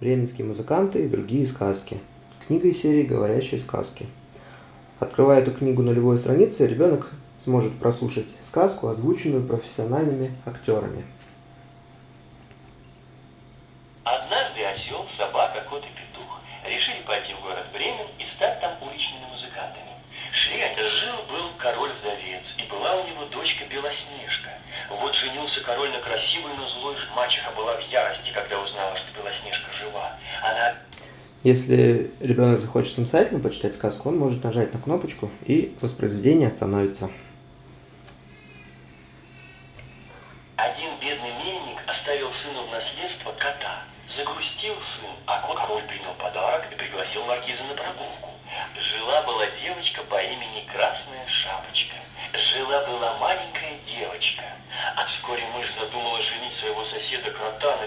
Бременские музыканты и другие сказки. Книга из серии «Говорящие сказки». Открывая эту книгу на любой странице, ребенок сможет прослушать сказку, озвученную профессиональными актерами. Однажды осел, собака, кот и петух решили пойти в город Бремен и стать там уличными музыкантами. Шли они, жил-был король-вдовец, и была у него дочка Белоснежка. Вот женился король на красивой, но злой мачеха была в ярости, когда если ребенок захочет самостоятельно почитать сказку, он может нажать на кнопочку, и воспроизведение остановится. Один бедный мельник оставил сыну в наследство кота. Загрустил сын, а кот король принял подарок и пригласил маркиза на прогулку. Жила-была девочка по имени Красная Шапочка. Жила-была маленькая девочка. А вскоре мышь задумала женить своего соседа кота